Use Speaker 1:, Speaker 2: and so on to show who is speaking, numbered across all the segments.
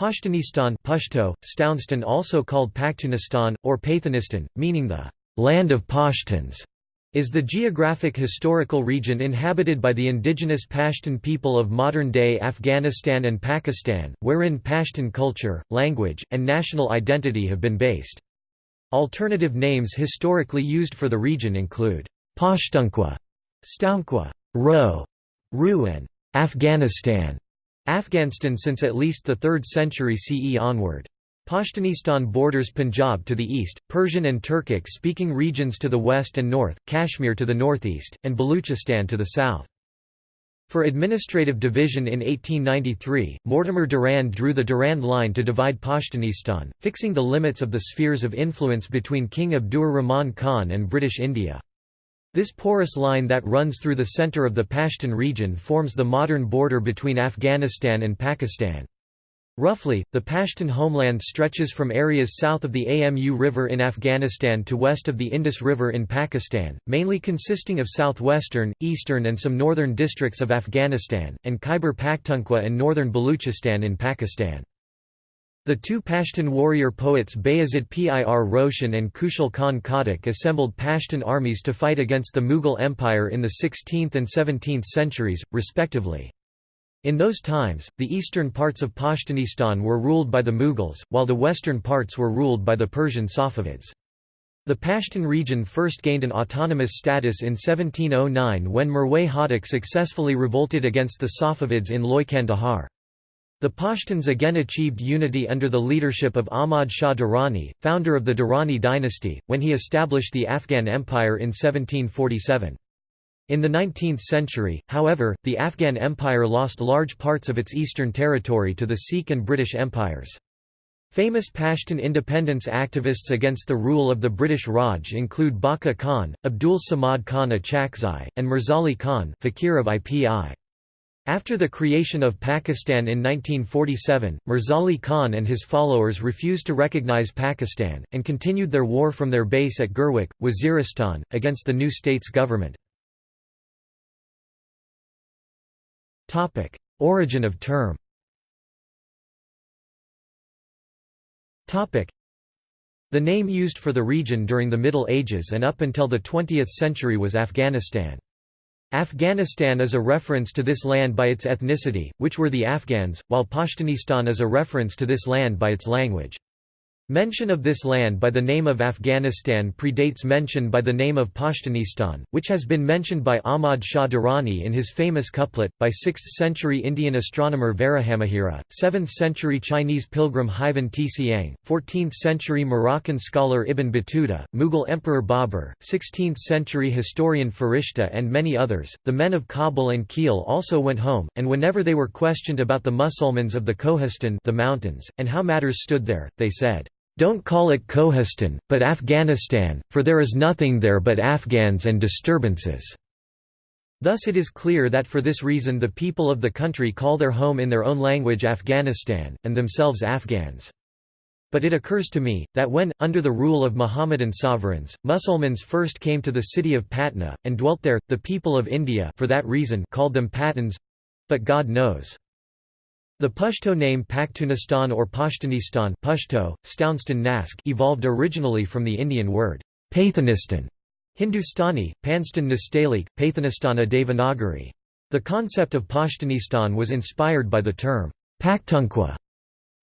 Speaker 1: Pashtunistan Pashto, Stounstan also called Pakhtunistan, or Pathanistan, meaning the «land of Pashtuns», is the geographic historical region inhabited by the indigenous Pashtun people of modern-day Afghanistan and Pakistan, wherein Pashtun culture, language, and national identity have been based. Alternative names historically used for the region include Pashtunkwa, Stounkwa, Ro, Ru and Afghanistan. Afghanistan since at least the 3rd century CE onward. Pashtunistan borders Punjab to the east, Persian and Turkic-speaking regions to the west and north, Kashmir to the northeast, and Baluchistan to the south. For administrative division in 1893, Mortimer Durand drew the Durand Line to divide Pashtunistan, fixing the limits of the spheres of influence between King Abdur Rahman Khan and British India. This porous line that runs through the center of the Pashtun region forms the modern border between Afghanistan and Pakistan. Roughly, the Pashtun homeland stretches from areas south of the Amu River in Afghanistan to west of the Indus River in Pakistan, mainly consisting of southwestern, eastern and some northern districts of Afghanistan, and Khyber Pakhtunkhwa and northern Baluchistan in Pakistan. The two Pashtun warrior poets Bayazid Pir Roshan and Khushal Khan Khattak assembled Pashtun armies to fight against the Mughal Empire in the 16th and 17th centuries, respectively. In those times, the eastern parts of Pashtunistan were ruled by the Mughals, while the western parts were ruled by the Persian Safavids. The Pashtun region first gained an autonomous status in 1709 when Mirwais Hotak successfully revolted against the Safavids in Loy Kandahar. The Pashtuns again achieved unity under the leadership of Ahmad Shah Durrani, founder of the Durrani dynasty, when he established the Afghan Empire in 1747. In the 19th century, however, the Afghan Empire lost large parts of its eastern territory to the Sikh and British empires. Famous Pashtun independence activists against the rule of the British Raj include Bacha Khan, Abdul Samad Khan Achakzai, and Mirzali Khan Fakir of IPI. After the creation of Pakistan in 1947, Mirzali Khan and his followers refused to recognize Pakistan, and continued their war from their base at Gurwek, Waziristan, against the new state's government. Origin of term the name used for the region during the Middle Ages and up until the 20th century was Afghanistan. Afghanistan is a reference to this land by its ethnicity, which were the Afghans, while Pashtunistan is a reference to this land by its language. Mention of this land by the name of Afghanistan predates mention by the name of Pashtunistan, which has been mentioned by Ahmad Shah Durrani in his famous couplet, by 6th-century Indian astronomer Varahamihira, 7th-century Chinese pilgrim Huaifan Tsiang, 14th-century Moroccan scholar Ibn Battuta, Mughal Emperor Babur, 16th-century historian Farishta and many others. The men of Kabul and Khilj also went home, and whenever they were questioned about the Musulmans of the Kohistan the mountains, and how matters stood there, they said, don't call it Kohistan, but Afghanistan, for there is nothing there but Afghans and disturbances." Thus it is clear that for this reason the people of the country call their home in their own language Afghanistan, and themselves Afghans. But it occurs to me, that when, under the rule of Mohammedan sovereigns, Musulmans first came to the city of Patna, and dwelt there, the people of India for that reason called them Pathans—but God knows. The Pashto name Pakhtunistan or Pashtunistan Pashto, Stounstan Nask evolved originally from the Indian word Pathanistan, Hindustani, Panstan Nastalik, Pathanistana Devanagari. The concept of Pashtunistan was inspired by the term Pakhtunkhwa.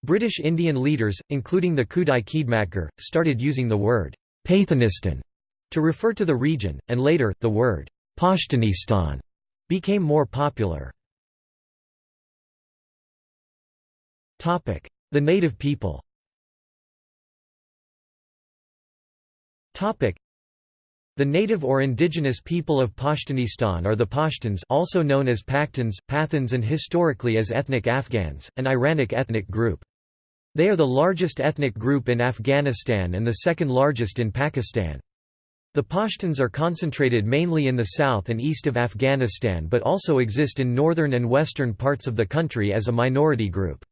Speaker 1: British Indian leaders, including the Khudai Khidmatgar, started using the word Pathanistan to refer to the region, and later, the word Pashtunistan became more popular. The native people the native or indigenous people of Pashtunistan are the Pashtuns also known as Pakhtuns, Pathans and historically as ethnic Afghans, an Iranic ethnic group. They are the largest ethnic group in Afghanistan and the second largest in Pakistan. The Pashtuns are concentrated mainly in the south and east of Afghanistan but also exist in northern and western parts of the country as a minority group.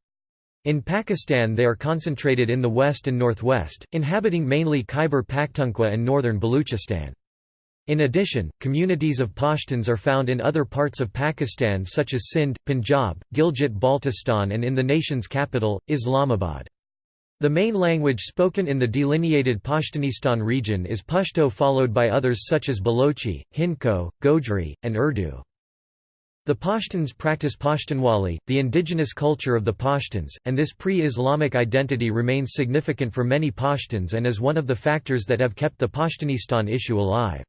Speaker 1: In Pakistan they are concentrated in the west and northwest, inhabiting mainly Khyber Pakhtunkhwa and northern Baluchistan. In addition, communities of Pashtuns are found in other parts of Pakistan such as Sindh, Punjab, Gilgit-Baltistan and in the nation's capital, Islamabad. The main language spoken in the delineated Pashtunistan region is Pashto followed by others such as Balochi, Hindko, Gojri, and Urdu. The Pashtuns practice Pashtunwali, the indigenous culture of the Pashtuns, and this pre-Islamic identity remains significant for many Pashtuns and is one of the factors that have kept the Pashtunistan issue alive.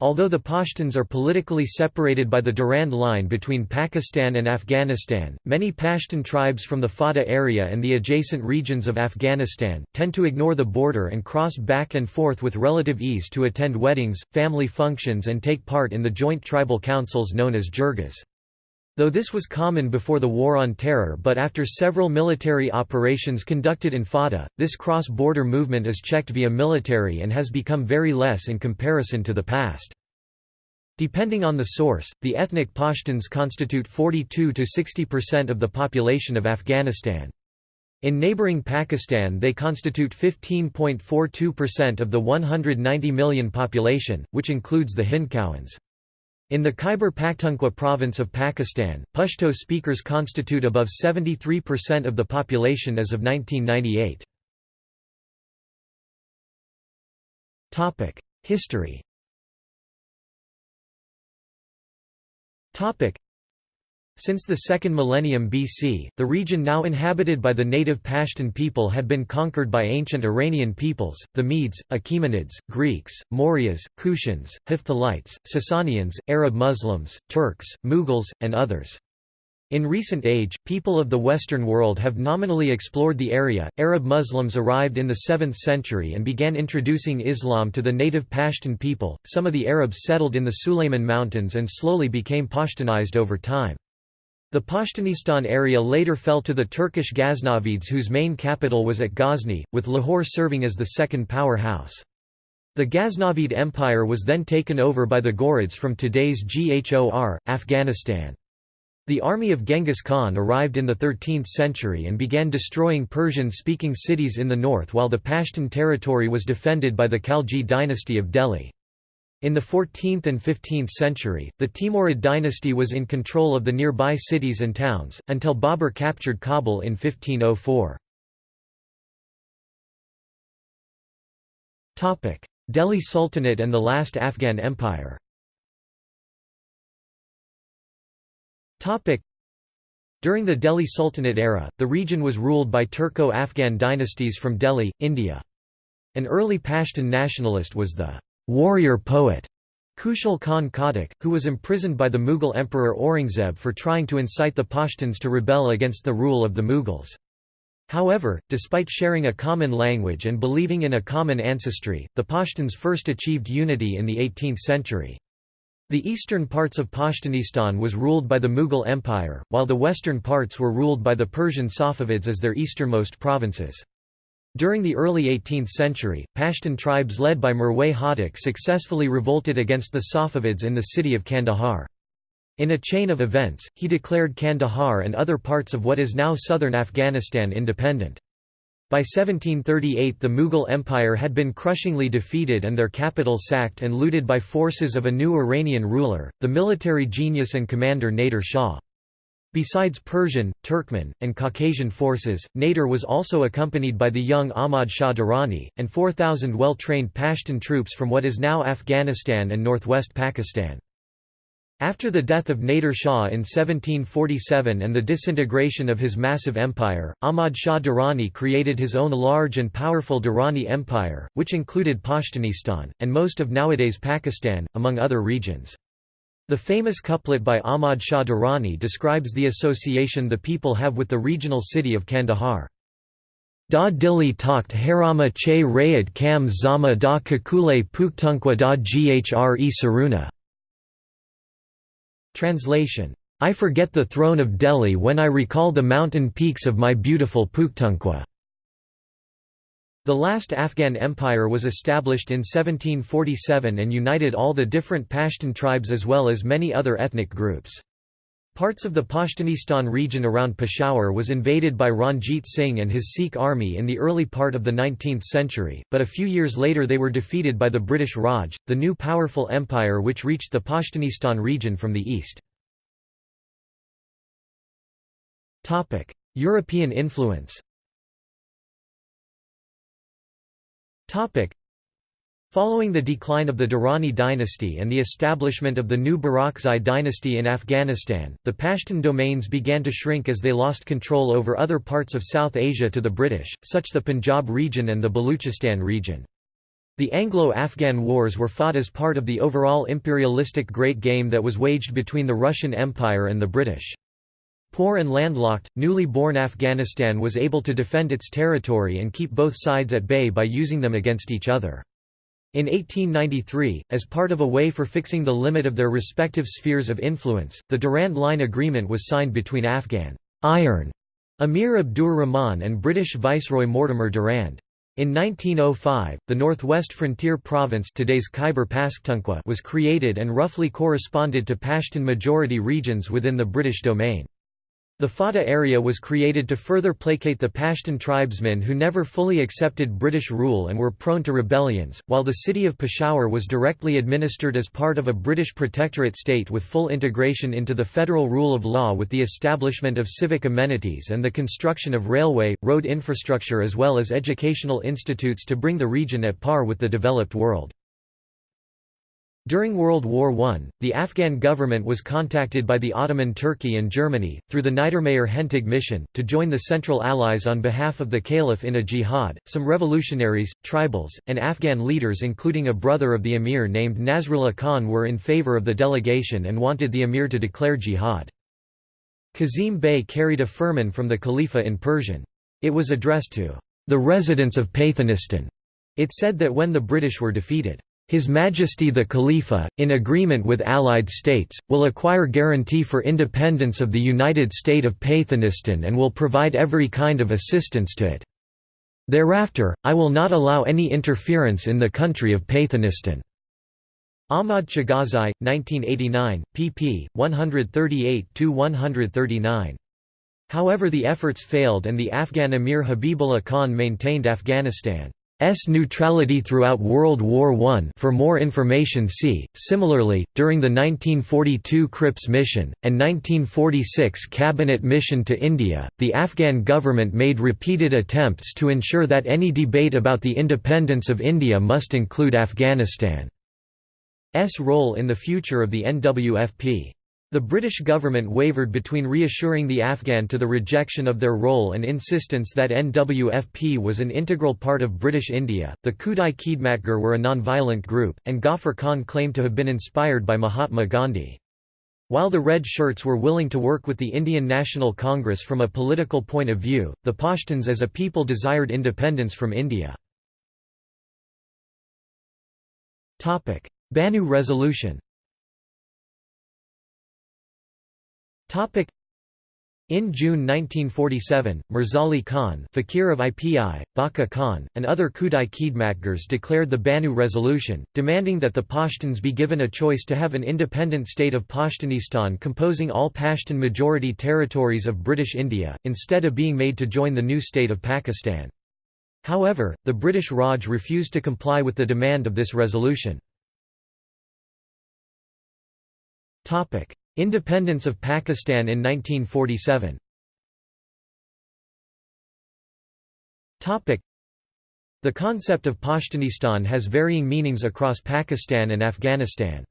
Speaker 1: Although the Pashtuns are politically separated by the Durand Line between Pakistan and Afghanistan, many Pashtun tribes from the FATA area and the adjacent regions of Afghanistan, tend to ignore the border and cross back and forth with relative ease to attend weddings, family functions and take part in the joint tribal councils known as jirgas. Though this was common before the War on Terror but after several military operations conducted in FATA, this cross-border movement is checked via military and has become very less in comparison to the past. Depending on the source, the ethnic Pashtuns constitute 42 to 60% of the population of Afghanistan. In neighboring Pakistan they constitute 15.42% of the 190 million population, which includes the Hindkowans. In the Khyber Pakhtunkhwa province of Pakistan, Pashto speakers constitute above 73% of the population as of 1998. History since the second millennium BC, the region now inhabited by the native Pashtun people had been conquered by ancient Iranian peoples, the Medes, Achaemenids, Greeks, Mauryas, Kushans, Hephthalites, Sasanians, Arab Muslims, Turks, Mughals, and others. In recent age, people of the Western world have nominally explored the area. Arab Muslims arrived in the 7th century and began introducing Islam to the native Pashtun people. Some of the Arabs settled in the Sulayman Mountains and slowly became Pashtunized over time. The Pashtunistan area later fell to the Turkish Ghaznavids whose main capital was at Ghazni, with Lahore serving as the second powerhouse. The Ghaznavid Empire was then taken over by the Ghurids from today's Ghor, Afghanistan. The army of Genghis Khan arrived in the 13th century and began destroying Persian-speaking cities in the north while the Pashtun territory was defended by the Khalji dynasty of Delhi. In the 14th and 15th century, the Timurid dynasty was in control of the nearby cities and towns, until Babur captured Kabul in 1504. Delhi Sultanate and the last Afghan Empire During the Delhi Sultanate era, the region was ruled by Turco-Afghan dynasties from Delhi, India. An early Pashtun nationalist was the warrior poet Khushal Khan Khattak, who was imprisoned by the Mughal Emperor Aurangzeb for trying to incite the Pashtuns to rebel against the rule of the Mughals. However, despite sharing a common language and believing in a common ancestry, the Pashtuns first achieved unity in the 18th century. The eastern parts of Pashtunistan was ruled by the Mughal Empire, while the western parts were ruled by the Persian Safavids as their easternmost provinces. During the early 18th century, Pashtun tribes led by Mirwais Hotak successfully revolted against the Safavids in the city of Kandahar. In a chain of events, he declared Kandahar and other parts of what is now southern Afghanistan independent. By 1738 the Mughal Empire had been crushingly defeated and their capital sacked and looted by forces of a new Iranian ruler, the military genius and commander Nader Shah. Besides Persian, Turkmen, and Caucasian forces, Nader was also accompanied by the young Ahmad Shah Durrani, and 4,000 well-trained Pashtun troops from what is now Afghanistan and northwest Pakistan. After the death of Nader Shah in 1747 and the disintegration of his massive empire, Ahmad Shah Durrani created his own large and powerful Durrani Empire, which included Pashtunistan, and most of nowadays Pakistan, among other regions. The famous couplet by Ahmad Shah Durrani describes the association the people have with the regional city of Kandahar. Da dili takt harama che rayat kam zama da kakule puktunkwa da ghre saruna. Translation. I forget the throne of Delhi when I recall the mountain peaks of my beautiful Pakhtunkhwa. The last Afghan empire was established in 1747 and united all the different Pashtun tribes as well as many other ethnic groups. Parts of the Pashtunistan region around Peshawar was invaded by Ranjit Singh and his Sikh army in the early part of the 19th century, but a few years later they were defeated by the British Raj, the new powerful empire which reached the Pashtunistan region from the east. European influence Following the decline of the Durrani dynasty and the establishment of the new Barakzai dynasty in Afghanistan, the Pashtun domains began to shrink as they lost control over other parts of South Asia to the British, such the Punjab region and the Baluchistan region. The Anglo-Afghan wars were fought as part of the overall imperialistic great game that was waged between the Russian Empire and the British. Poor and landlocked, newly born Afghanistan was able to defend its territory and keep both sides at bay by using them against each other. In 1893, as part of a way for fixing the limit of their respective spheres of influence, the Durand Line Agreement was signed between Afghan Iron Amir Abdur Rahman and British Viceroy Mortimer Durand. In 1905, the Northwest Frontier Province today's Khyber Pakhtunkhwa was created and roughly corresponded to Pashtun majority regions within the British domain. The FATA area was created to further placate the Pashtun tribesmen who never fully accepted British rule and were prone to rebellions, while the city of Peshawar was directly administered as part of a British protectorate state with full integration into the federal rule of law with the establishment of civic amenities and the construction of railway, road infrastructure as well as educational institutes to bring the region at par with the developed world. During World War I, the Afghan government was contacted by the Ottoman Turkey and Germany, through the Niedermayer Hentig mission, to join the Central Allies on behalf of the Caliph in a jihad. Some revolutionaries, tribals, and Afghan leaders, including a brother of the emir named Nasrullah Khan, were in favor of the delegation and wanted the emir to declare jihad. Kazim Bey carried a firman from the Khalifa in Persian. It was addressed to the residents of Pathanistan. It said that when the British were defeated, his Majesty the Khalifa, in agreement with Allied states, will acquire guarantee for independence of the United State of Pathanistan and will provide every kind of assistance to it. Thereafter, I will not allow any interference in the country of Pathanistan. Ahmad Chagazai, 1989, pp. 138–139. However the efforts failed and the Afghan Emir Habibullah Khan maintained Afghanistan. S neutrality throughout World War I for more information see. Similarly, during the 1942 Cripps mission, and 1946 Cabinet mission to India, the Afghan government made repeated attempts to ensure that any debate about the independence of India must include Afghanistan's role in the future of the NWFP. The British government wavered between reassuring the Afghan to the rejection of their role and insistence that NWFP was an integral part of British India. The Khudai Khidmatgar were a non-violent group, and Ghaffar Khan claimed to have been inspired by Mahatma Gandhi. While the Red Shirts were willing to work with the Indian National Congress from a political point of view, the Pashtuns as a people desired independence from India. Bannu Resolution In June 1947, Mirzali Khan Fakir of IPI, Bacha Khan, and other Khudai Khidmatgars declared the Bannu Resolution, demanding that the Pashtuns be given a choice to have an independent state of Pashtunistan composing all Pashtun majority territories of British India, instead of being made to join the new state of Pakistan. However, the British Raj refused to comply with the demand of this resolution. Independence of Pakistan in 1947 The concept of Pashtunistan has varying meanings across Pakistan and Afghanistan.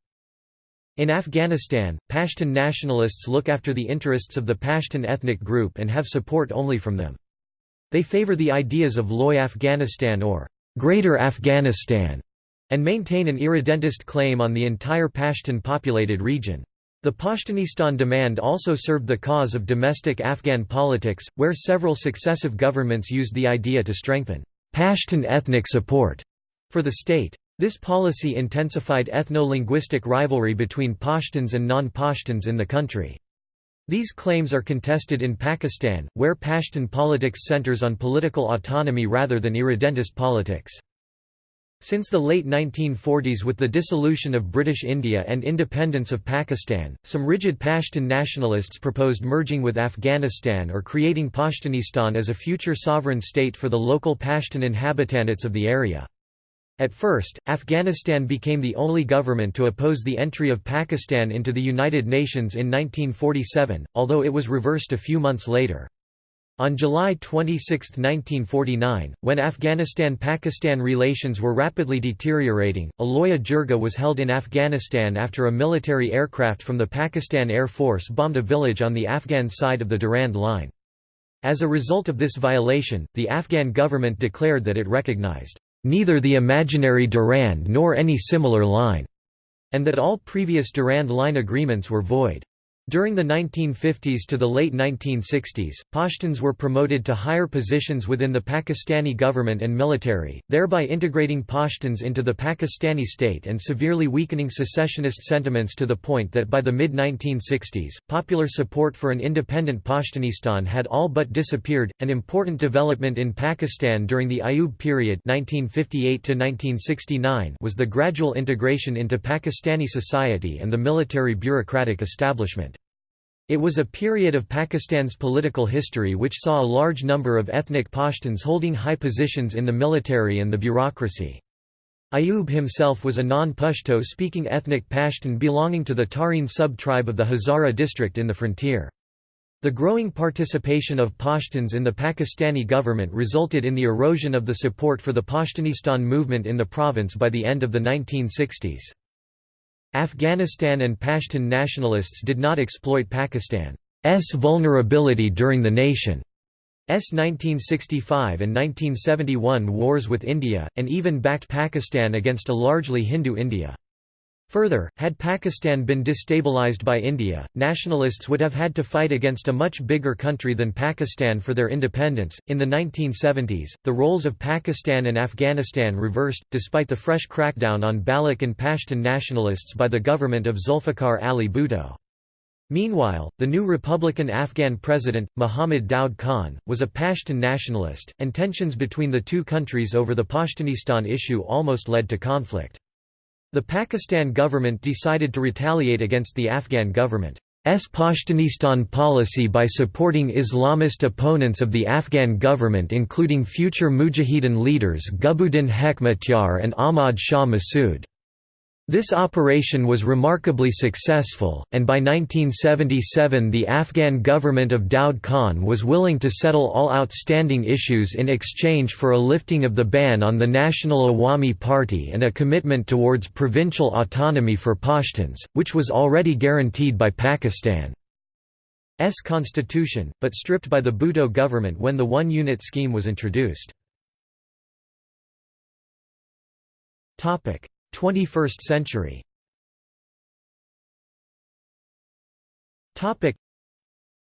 Speaker 1: In Afghanistan, Pashtun nationalists look after the interests of the Pashtun ethnic group and have support only from them. They favor the ideas of Loy Afghanistan or Greater Afghanistan and maintain an irredentist claim on the entire Pashtun populated region. The Pashtunistan demand also served the cause of domestic Afghan politics, where several successive governments used the idea to strengthen Pashtun ethnic support for the state. This policy intensified ethno-linguistic rivalry between Pashtuns and non-Pashtuns in the country. These claims are contested in Pakistan, where Pashtun politics centers on political autonomy rather than irredentist politics. Since the late 1940s with the dissolution of British India and independence of Pakistan, some rigid Pashtun nationalists proposed merging with Afghanistan or creating Pashtunistan as a future sovereign state for the local Pashtun inhabitants of the area. At first, Afghanistan became the only government to oppose the entry of Pakistan into the United Nations in 1947, although it was reversed a few months later. On July 26, 1949, when Afghanistan–Pakistan relations were rapidly deteriorating, Aloya Jirga was held in Afghanistan after a military aircraft from the Pakistan Air Force bombed a village on the Afghan side of the Durand Line. As a result of this violation, the Afghan government declared that it recognized, "...neither the imaginary Durand nor any similar line", and that all previous Durand Line agreements were void. During the 1950s to the late 1960s, Pashtuns were promoted to higher positions within the Pakistani government and military, thereby integrating Pashtuns into the Pakistani state and severely weakening secessionist sentiments to the point that by the mid-1960s, popular support for an independent Pashtunistan had all but disappeared. An important development in Pakistan during the Ayub period 1958 was the gradual integration into Pakistani society and the military bureaucratic establishment. It was a period of Pakistan's political history which saw a large number of ethnic Pashtuns holding high positions in the military and the bureaucracy. Ayub himself was a non-Pashto speaking ethnic Pashtun belonging to the Tarin sub-tribe of the Hazara district in the frontier. The growing participation of Pashtuns in the Pakistani government resulted in the erosion of the support for the Pashtunistan movement in the province by the end of the 1960s. Afghanistan and Pashtun nationalists did not exploit Pakistan's vulnerability during the nation's 1965 and 1971 wars with India, and even backed Pakistan against a largely Hindu India. Further, had Pakistan been destabilized by India, nationalists would have had to fight against a much bigger country than Pakistan for their independence. In the 1970s, the roles of Pakistan and Afghanistan reversed, despite the fresh crackdown on Baloch and Pashtun nationalists by the government of Zulfikar Ali Bhutto. Meanwhile, the new Republican Afghan president, Muhammad Daud Khan, was a Pashtun nationalist, and tensions between the two countries over the Pashtunistan issue almost led to conflict. The Pakistan government decided to retaliate against the Afghan government's Pashtunistan policy by supporting Islamist opponents of the Afghan government including future Mujahideen leaders Gulbuddin Hekmatyar and Ahmad Shah Massoud. This operation was remarkably successful, and by 1977 the Afghan government of Daud Khan was willing to settle all outstanding issues in exchange for a lifting of the ban on the National Awami Party and a commitment towards provincial autonomy for Pashtuns, which was already guaranteed by Pakistan's constitution, but stripped by the Bhutto government when the one-unit scheme was introduced. 21st century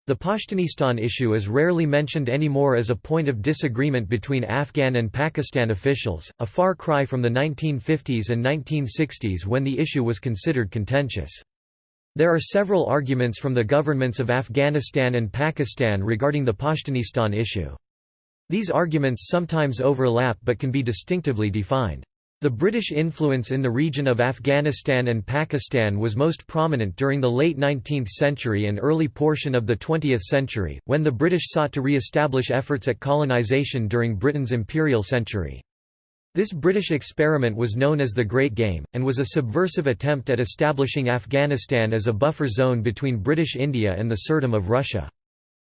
Speaker 1: the Pashtunistan issue is rarely mentioned anymore as a point of disagreement between Afghan and Pakistan officials, a far cry from the 1950s and 1960s when the issue was considered contentious. There are several arguments from the governments of Afghanistan and Pakistan regarding the Pashtunistan issue. These arguments sometimes overlap but can be distinctively defined. The British influence in the region of Afghanistan and Pakistan was most prominent during the late 19th century and early portion of the 20th century, when the British sought to re-establish efforts at colonisation during Britain's imperial century. This British experiment was known as the Great Game, and was a subversive attempt at establishing Afghanistan as a buffer zone between British India and the Tsardom of Russia.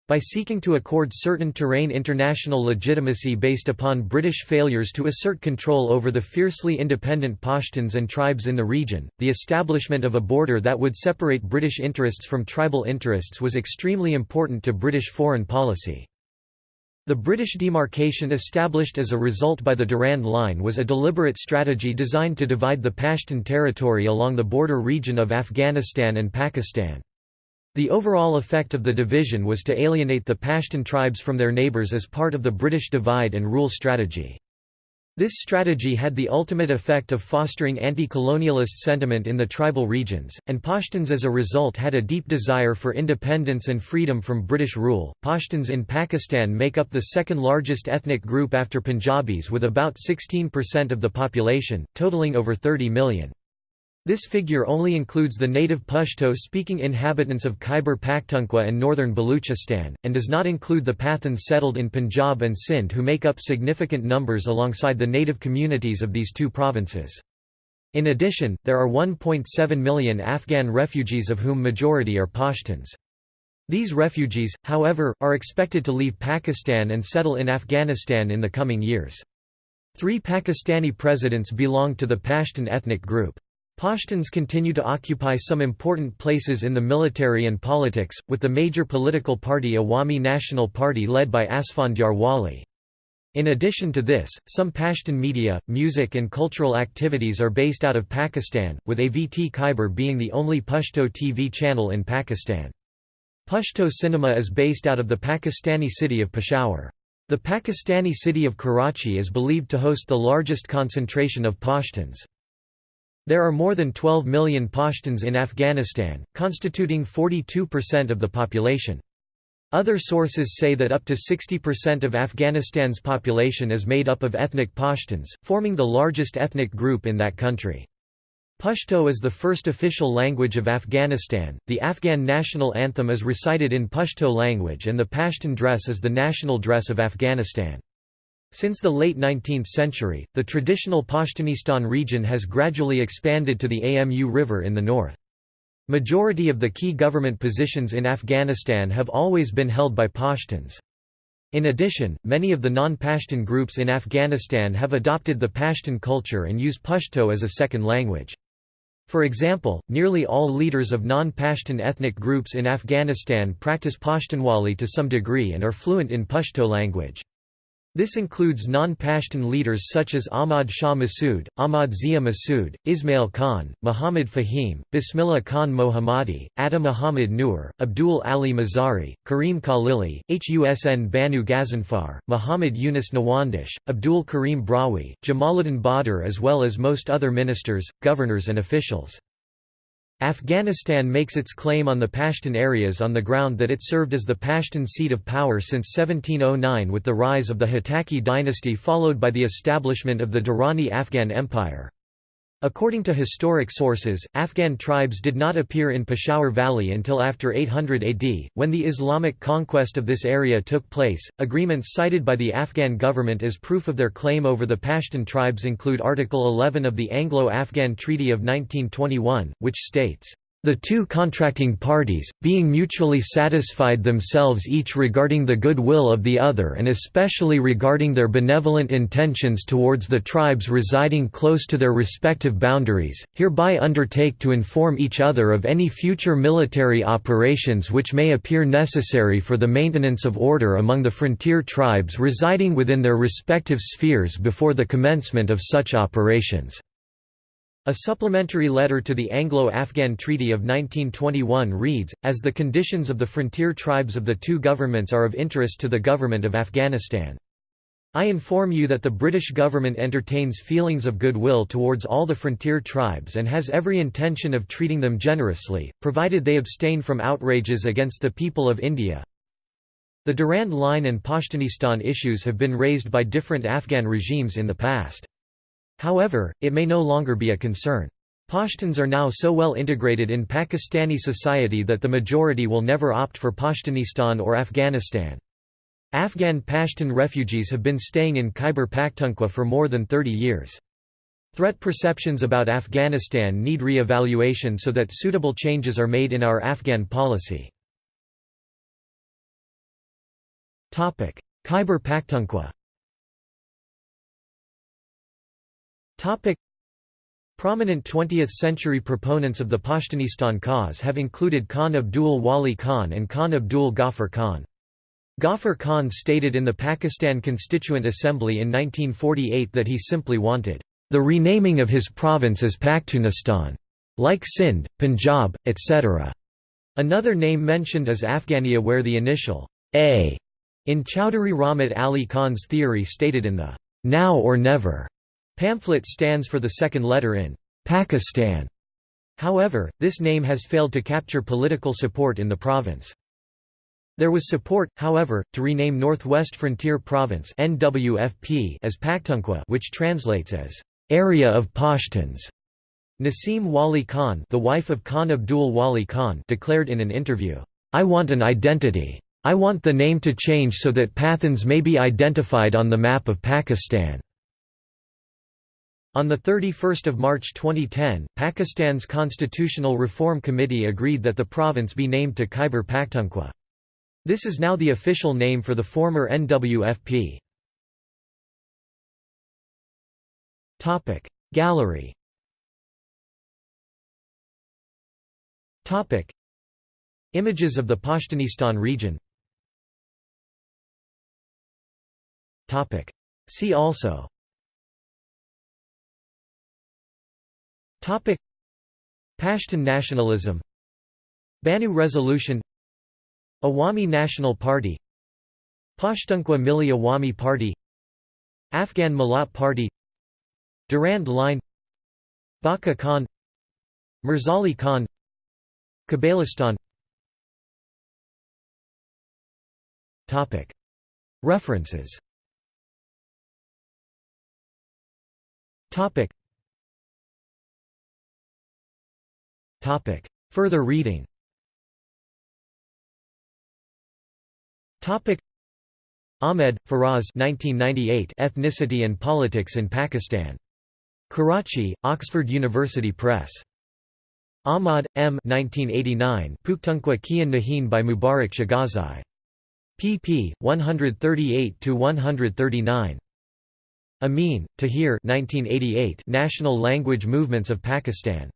Speaker 1: By seeking to accord certain terrain international legitimacy based upon British failures to assert control over the fiercely independent Pashtuns and tribes in the region, the establishment of a border that would separate British interests from tribal interests was extremely important to British foreign policy. The British demarcation established as a result by the Durand Line was a deliberate strategy designed to divide the Pashtun territory along the border region of Afghanistan and Pakistan. The overall effect of the division was to alienate the Pashtun tribes from their neighbours as part of the British divide and rule strategy. This strategy had the ultimate effect of fostering anti-colonialist sentiment in the tribal regions, and Pashtuns as a result had a deep desire for independence and freedom from British rule. Pashtuns in Pakistan make up the second largest ethnic group after Punjabis with about 16% of the population, totaling over 30 million. This figure only includes the native Pashto-speaking inhabitants of Khyber Pakhtunkhwa and northern Baluchistan, and does not include the Pathans settled in Punjab and Sindh who make up significant numbers alongside the native communities of these two provinces. In addition, there are 1.7 million Afghan refugees of whom majority are Pashtuns. These refugees, however, are expected to leave Pakistan and settle in Afghanistan in the coming years. Three Pakistani presidents belong to the Pashtun ethnic group. Pashtuns continue to occupy some important places in the military and politics, with the major political party Awami National Party led by Asfandyar Wali. In addition to this, some Pashtun media, music and cultural activities are based out of Pakistan, with AVT Khyber being the only Pashto TV channel in Pakistan. Pashto cinema is based out of the Pakistani city of Peshawar. The Pakistani city of Karachi is believed to host the largest concentration of Pashtuns. There are more than 12 million Pashtuns in Afghanistan, constituting 42% of the population. Other sources say that up to 60% of Afghanistan's population is made up of ethnic Pashtuns, forming the largest ethnic group in that country. Pashto is the first official language of Afghanistan, the Afghan national anthem is recited in Pashto language and the Pashtun dress is the national dress of Afghanistan. Since the late 19th century, the traditional Pashtunistan region has gradually expanded to the Amu River in the north. Majority of the key government positions in Afghanistan have always been held by Pashtuns. In addition, many of the non-Pashtun groups in Afghanistan have adopted the Pashtun culture and use Pashto as a second language. For example, nearly all leaders of non-Pashtun ethnic groups in Afghanistan practice Pashtunwali to some degree and are fluent in Pashto language. This includes non-Pashtun leaders such as Ahmad Shah Massoud, Ahmad Zia Massoud, Ismail Khan, Muhammad Fahim, Bismillah Khan Mohammadi, Atta Muhammad Noor, Abdul Ali Mazari, Karim Khalili, Husn Banu Ghazanfar, Muhammad Yunus Nawandish, Abdul Karim Brahui, Jamaluddin Badr as well as most other ministers, governors and officials. Afghanistan makes its claim on the Pashtun areas on the ground that it served as the Pashtun seat of power since 1709 with the rise of the Hotaki dynasty followed by the establishment of the Durrani Afghan Empire. According to historic sources, Afghan tribes did not appear in Peshawar Valley until after 800 AD, when the Islamic conquest of this area took place. Agreements cited by the Afghan government as proof of their claim over the Pashtun tribes include Article 11 of the Anglo-Afghan Treaty of 1921, which states, the two contracting parties, being mutually satisfied themselves each regarding the good will of the other and especially regarding their benevolent intentions towards the tribes residing close to their respective boundaries, hereby undertake to inform each other of any future military operations which may appear necessary for the maintenance of order among the frontier tribes residing within their respective spheres before the commencement of such operations. A supplementary letter to the Anglo-Afghan Treaty of 1921 reads, as the conditions of the frontier tribes of the two governments are of interest to the government of Afghanistan. I inform you that the British government entertains feelings of goodwill towards all the frontier tribes and has every intention of treating them generously, provided they abstain from outrages against the people of India. The Durand Line and Pashtunistan issues have been raised by different Afghan regimes in the past. However, it may no longer be a concern. Pashtuns are now so well integrated in Pakistani society that the majority will never opt for Pashtunistan or Afghanistan. Afghan Pashtun refugees have been staying in Khyber Pakhtunkhwa for more than 30 years. Threat perceptions about Afghanistan need re-evaluation so that suitable changes are made in our Afghan policy. Khyber Pakhtunkhwa Topic. Prominent 20th-century proponents of the Pashtunistan cause have included Khan Abdul Wali Khan and Khan Abdul Ghaffar Khan. Ghaffar Khan stated in the Pakistan Constituent Assembly in 1948 that he simply wanted the renaming of his province as Pakhtunistan, like Sindh, Punjab, etc. Another name mentioned is Afghania where the initial A in Chowdhury Rahmat Ali Khan's theory stated in the Now or Never pamphlet stands for the second letter in Pakistan. However, this name has failed to capture political support in the province. There was support, however, to rename Northwest Frontier Province (NWFP) as Pakhtunkhwa, which translates as area of Pashtuns. Naseem Wali Khan, the wife of Khan Abdul Wali Khan, declared in an interview, "I want an identity. I want the name to change so that Pathans may be identified on the map of Pakistan." On 31 March 2010, Pakistan's Constitutional Reform Committee agreed that the province be named to Khyber Pakhtunkhwa. This is now the official name for the former NWFP. Gallery. Topic Images of the Pashtunistan region. Topic See also. Pashtun nationalism. Bannu Resolution. Awami National Party. Pashtunkhwa Milli Awami Party. Afghan Millat Party. Durand Line. Bacha Khan. Mirzali Khan. Kabalistan References Further reading Topic Ahmed, Faraz 1998 Ethnicity and Politics in Pakistan. Karachi, Oxford University Press. Ahmad, M. 1989 Pukhtunkhwa Kian Nahin by Mubarak Shahghazai. pp. 138–139. Amin, Tahir 1988 National Language Movements of Pakistan.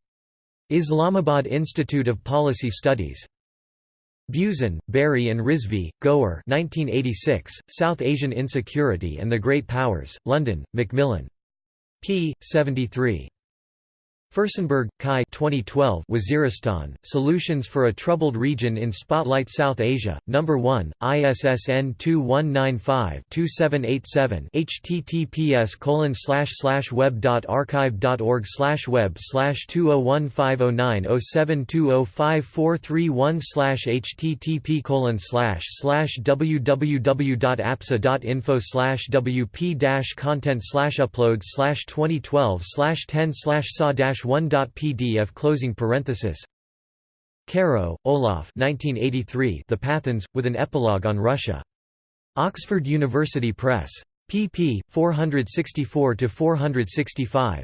Speaker 1: Islamabad Institute of Policy Studies. Buzan, Barry and Rizvi, Goer 1986, South Asian Insecurity and the Great Powers, London, Macmillan. p. 73. Furstenberg, Kai 2012 Waziristan, Solutions for a Troubled Region in Spotlight South Asia, No. 1, ISSN 2195-2787 https web.archive.org web 201509072054331 http colon www.apsa.info wp content uploads 2012 10 saw 1.pdf closing parenthesis Caroe, Olaf 1983 The Pathans, with an epilogue on Russia. Oxford University Press. pp. 464–465.